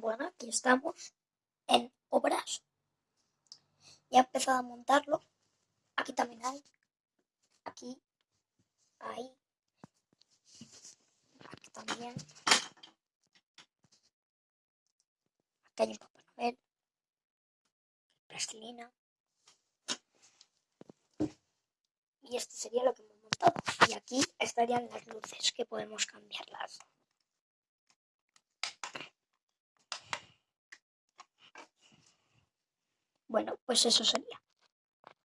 Bueno, aquí estamos en obras. Ya he empezado a montarlo. Aquí también hay. Aquí. Ahí. Aquí también. Aquí hay un Papá Noel. Plastilina. Y esto sería lo que hemos montado. Y aquí estarían las luces que podemos cambiarlas. Bueno, pues eso sería.